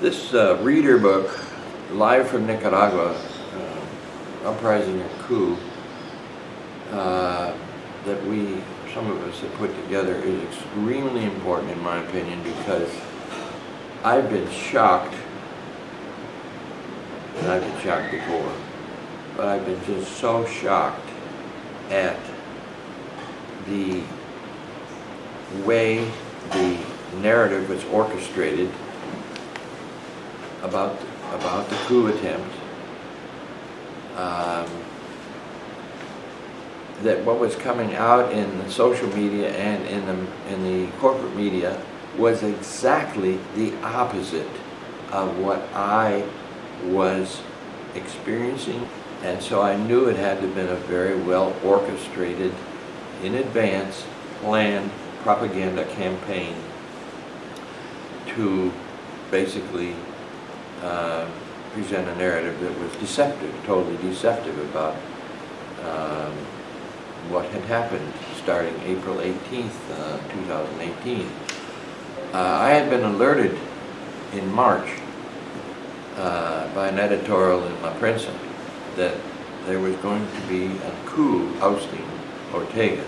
This uh, reader book, Live from Nicaragua, uh, Uprising and Coup, uh, that we, some of us have put together is extremely important in my opinion because I've been shocked, and I've been shocked before, but I've been just so shocked at the way the narrative was orchestrated about about the coup attempt. Um, that what was coming out in the social media and in the in the corporate media was exactly the opposite of what I was experiencing, and so I knew it had to have been a very well orchestrated, in advance, planned propaganda campaign to basically uh, present a narrative that was deceptive, totally deceptive about um, what had happened starting April 18th, uh, 2018. Uh, I had been alerted in March uh, by an editorial in La Prensa that there was going to be a coup ousting Ortega.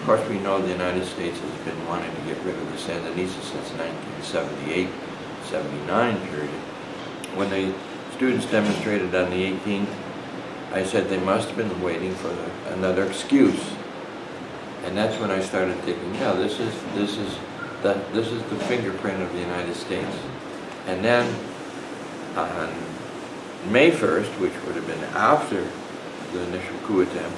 Of course, we know the United States has been wanting to get rid of the Sandinistas since 1978 79 period. When the students demonstrated on the 18th, I said they must have been waiting for the, another excuse. And that's when I started thinking, yeah, this is, this is, the, this is the fingerprint of the United States. And then on May 1st, which would have been after the initial coup attempt,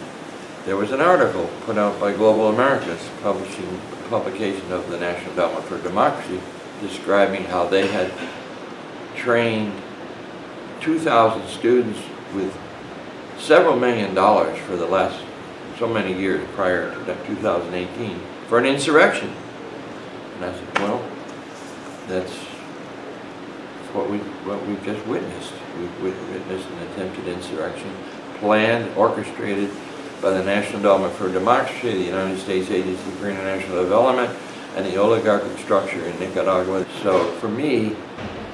there was an article put out by Global Americas, publishing publication of the National Endowment for Democracy, describing how they had trained 2,000 students with several million dollars for the last so many years prior to 2018 for an insurrection. And I said, well, that's what we what we've just witnessed. We've witnessed an attempted insurrection, planned, orchestrated by the National Endowment for Democracy, the United States Agency for International Development, and the oligarchic structure in Nicaragua. So for me,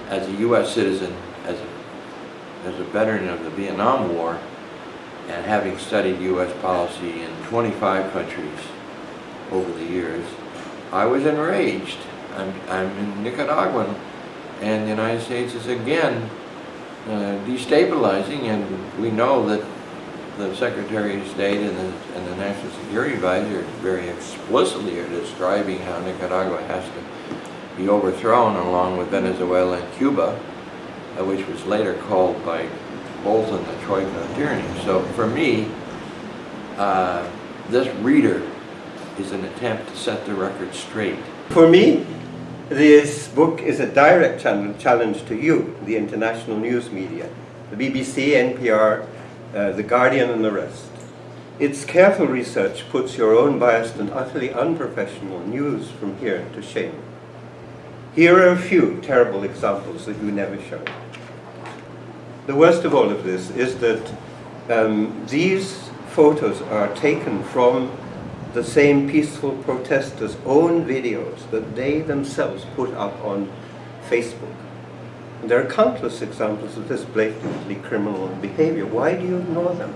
as a U.S. citizen, as a, as a veteran of the Vietnam War, and having studied U.S. policy in 25 countries over the years, I was enraged. I'm, I'm in Nicaraguan, and the United States is again uh, destabilizing, and we know that the Secretary of State and the, and the National Security Advisor very explicitly are describing how Nicaragua has to be overthrown along with Venezuela and Cuba, uh, which was later called by Bolton the Troika tyranny. So for me, uh, this reader is an attempt to set the record straight. For me, this book is a direct challenge to you, the international news media, the BBC, NPR, uh, The Guardian and the rest. Its careful research puts your own biased and utterly unprofessional news from here to shame. Here are a few terrible examples that you never show. The worst of all of this is that um, these photos are taken from the same peaceful protesters' own videos that they themselves put up on Facebook. And there are countless examples of this blatantly criminal behavior. Why do you ignore them?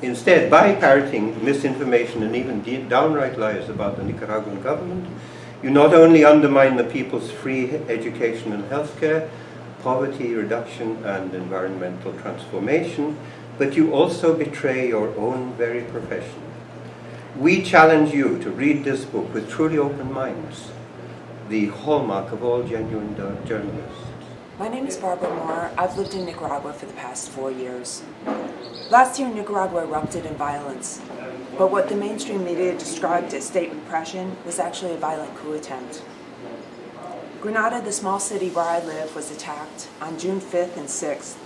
Instead, by parroting misinformation and even downright lies about the Nicaraguan government, you not only undermine the people's free education and healthcare, poverty reduction and environmental transformation, but you also betray your own very profession. We challenge you to read this book with truly open minds, the hallmark of all genuine journalists. My name is Barbara Moore. I've lived in Nicaragua for the past four years. Last year, Nicaragua erupted in violence, but what the mainstream media described as state repression was actually a violent coup attempt. Granada, the small city where I live, was attacked on June 5th and 6th.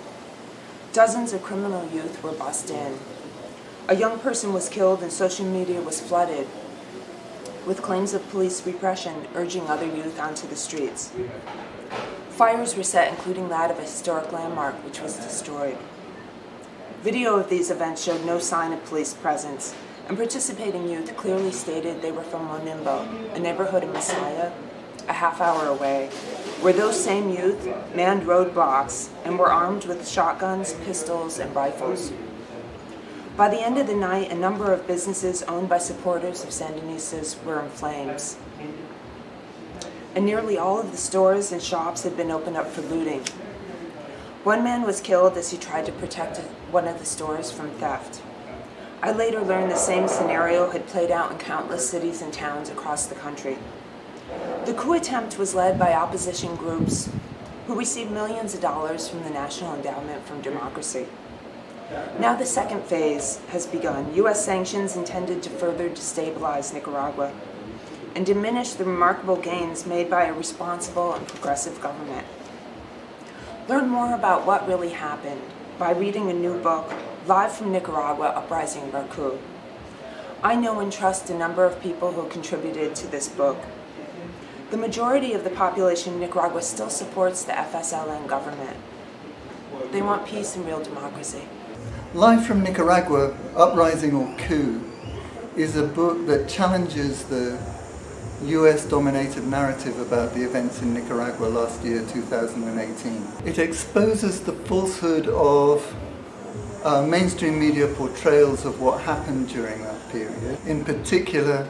Dozens of criminal youth were bussed in. A young person was killed and social media was flooded with claims of police repression urging other youth onto the streets. Fires were set, including that of a historic landmark, which was destroyed. Video of these events showed no sign of police presence, and participating youth clearly stated they were from Monimbo, a neighborhood in Masaya, a half hour away, where those same youth manned roadblocks and were armed with shotguns, pistols, and rifles. By the end of the night, a number of businesses owned by supporters of Sandinistas were in flames. And nearly all of the stores and shops had been opened up for looting. One man was killed as he tried to protect one of the stores from theft. I later learned the same scenario had played out in countless cities and towns across the country. The coup attempt was led by opposition groups who received millions of dollars from the National Endowment for Democracy. Now the second phase has begun. U.S. sanctions intended to further destabilize Nicaragua and diminish the remarkable gains made by a responsible and progressive government. Learn more about what really happened by reading a new book, Live from Nicaragua, Uprising or Coup. I know and trust a number of people who contributed to this book. The majority of the population in Nicaragua still supports the FSLN government. They want peace and real democracy. Live from Nicaragua, Uprising or Coup, is a book that challenges the US dominated narrative about the events in Nicaragua last year, 2018. It exposes the falsehood of uh, mainstream media portrayals of what happened during that period. In particular,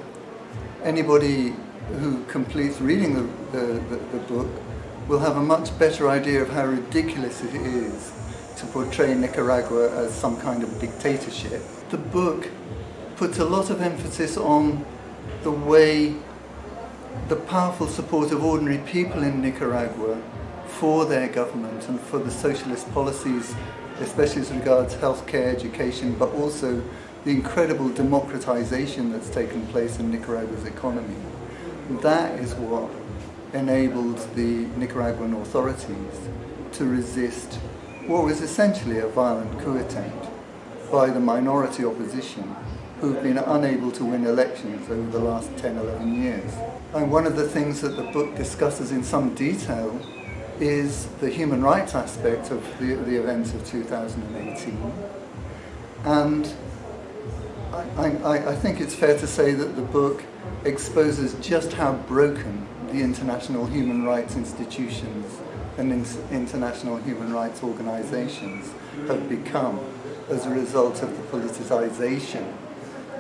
anybody who completes reading the, the, the, the book will have a much better idea of how ridiculous it is to portray Nicaragua as some kind of dictatorship. The book puts a lot of emphasis on the way the powerful support of ordinary people in Nicaragua for their government and for the socialist policies, especially as regards healthcare, education, but also the incredible democratization that's taken place in Nicaragua's economy. That is what enabled the Nicaraguan authorities to resist what was essentially a violent coup attempt by the minority opposition who've been unable to win elections over the last 10, 11 years. And one of the things that the book discusses in some detail is the human rights aspect of the, the events of 2018. And I, I, I think it's fair to say that the book exposes just how broken the international human rights institutions and international human rights organizations have become as a result of the politicization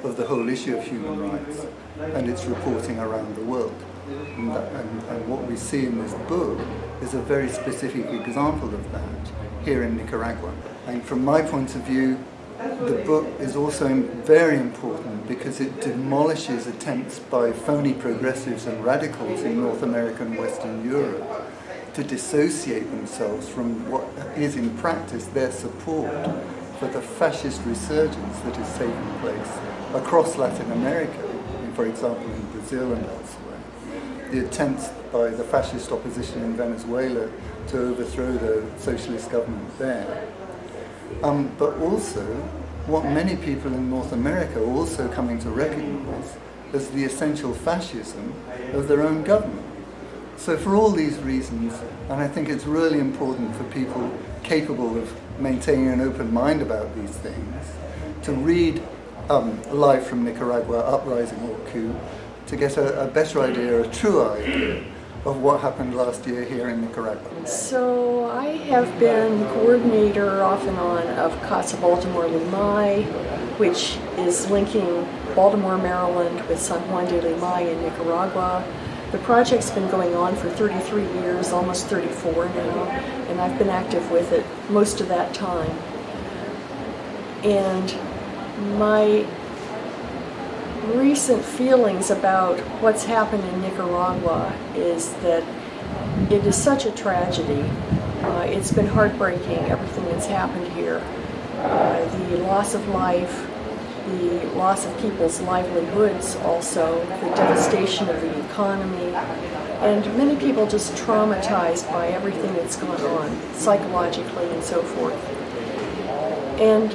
of the whole issue of human rights and its reporting around the world. And, that, and, and, what we see in this book is a very specific example of that here in Nicaragua. And from my point of view, the book is also very important because it demolishes attempts by phony progressives and radicals in North America and Western Europe to dissociate themselves from what is in practice their support for the fascist resurgence that is taking place across Latin America, for example in Brazil and elsewhere. The attempts by the fascist opposition in Venezuela to overthrow the socialist government there. Um, but also, what many people in North America are also coming to recognize as the essential fascism of their own government. So for all these reasons, and I think it's really important for people capable of maintaining an open mind about these things, to read um, Live from Nicaragua, Uprising or Coup, to get a, a better idea, a true idea, of what happened last year here in Nicaragua. So I have been coordinator off and on of Casa Baltimore Limay, which is linking Baltimore, Maryland with San Juan de Limay in Nicaragua. The project's been going on for 33 years, almost 34 now, and I've been active with it most of that time. And my recent feelings about what's happened in Nicaragua is that it is such a tragedy. Uh, it's been heartbreaking, everything that's happened here. Uh, the loss of life, the loss of people's livelihoods also, the devastation of the economy, and many people just traumatized by everything that's gone on, psychologically and so forth. And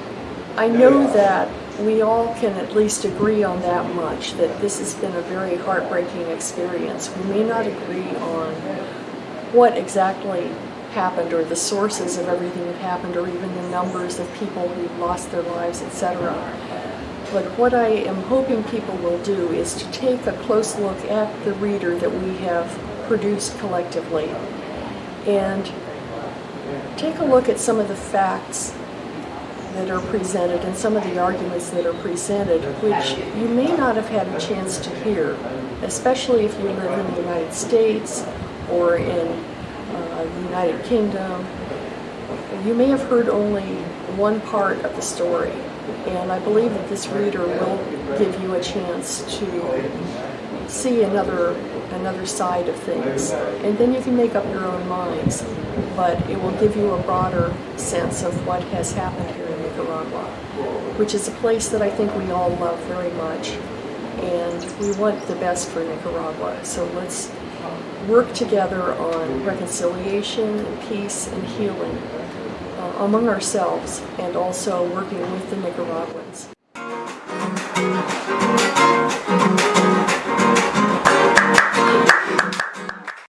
I know that we all can at least agree on that much, that this has been a very heartbreaking experience. We may not agree on what exactly happened or the sources of everything that happened or even the numbers of people who lost their lives, etc. But what I am hoping people will do is to take a close look at the reader that we have produced collectively and take a look at some of the facts that are presented and some of the arguments that are presented, which you may not have had a chance to hear, especially if you live in the United States or in uh, the United Kingdom. You may have heard only one part of the story, and I believe that this reader will give you a chance to see another another side of things, and then you can make up your own minds. But it will give you a broader sense of what has happened here in Nicaragua, which is a place that I think we all love very much, and we want the best for Nicaragua. So let's work together on reconciliation and peace and healing among ourselves, and also working with the Nicaraguans.